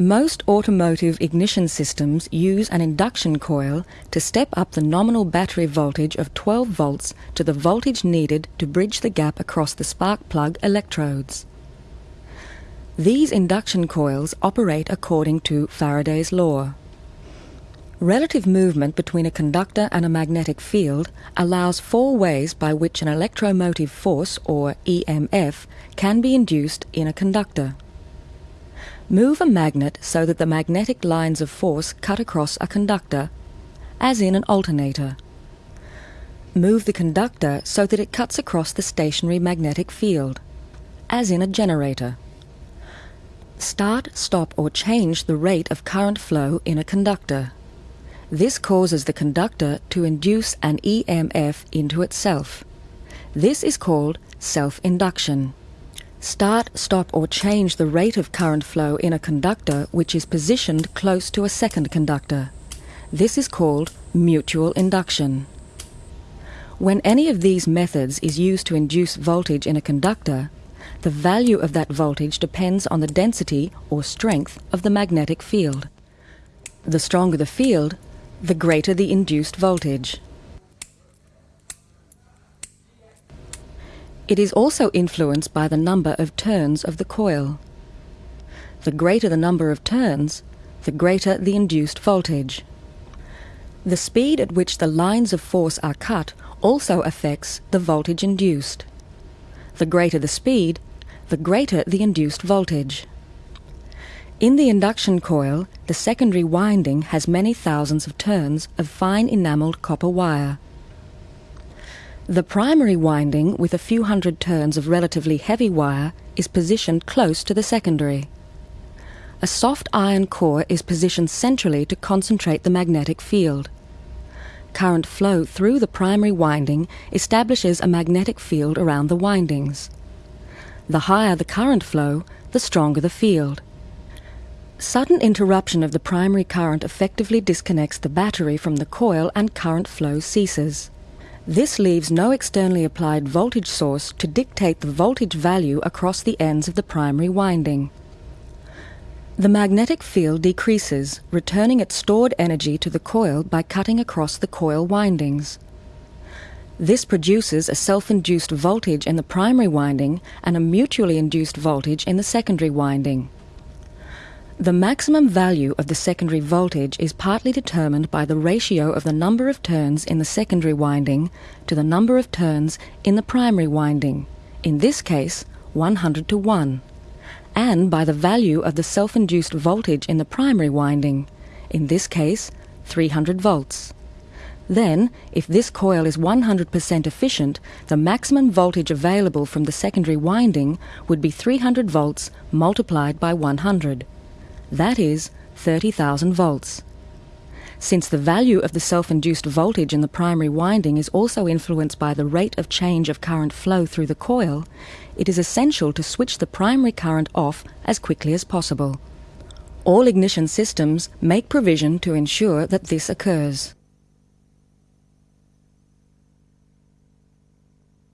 Most automotive ignition systems use an induction coil to step up the nominal battery voltage of 12 volts to the voltage needed to bridge the gap across the spark plug electrodes. These induction coils operate according to Faraday's law. Relative movement between a conductor and a magnetic field allows four ways by which an electromotive force, or EMF, can be induced in a conductor. Move a magnet so that the magnetic lines of force cut across a conductor, as in an alternator. Move the conductor so that it cuts across the stationary magnetic field, as in a generator. Start, stop or change the rate of current flow in a conductor. This causes the conductor to induce an EMF into itself. This is called self-induction. Start, stop or change the rate of current flow in a conductor which is positioned close to a second conductor. This is called mutual induction. When any of these methods is used to induce voltage in a conductor, the value of that voltage depends on the density or strength of the magnetic field. The stronger the field, the greater the induced voltage. It is also influenced by the number of turns of the coil. The greater the number of turns, the greater the induced voltage. The speed at which the lines of force are cut also affects the voltage induced. The greater the speed, the greater the induced voltage. In the induction coil, the secondary winding has many thousands of turns of fine enamelled copper wire. The primary winding, with a few hundred turns of relatively heavy wire, is positioned close to the secondary. A soft iron core is positioned centrally to concentrate the magnetic field. Current flow through the primary winding establishes a magnetic field around the windings. The higher the current flow, the stronger the field. Sudden interruption of the primary current effectively disconnects the battery from the coil and current flow ceases. This leaves no externally applied voltage source to dictate the voltage value across the ends of the primary winding. The magnetic field decreases, returning its stored energy to the coil by cutting across the coil windings. This produces a self-induced voltage in the primary winding and a mutually induced voltage in the secondary winding. The maximum value of the secondary voltage is partly determined by the ratio of the number of turns in the secondary winding to the number of turns in the primary winding, in this case 100 to 1, and by the value of the self-induced voltage in the primary winding, in this case 300 volts. Then, if this coil is 100% efficient, the maximum voltage available from the secondary winding would be 300 volts multiplied by 100. That is 30,000 volts. Since the value of the self-induced voltage in the primary winding is also influenced by the rate of change of current flow through the coil, it is essential to switch the primary current off as quickly as possible. All ignition systems make provision to ensure that this occurs.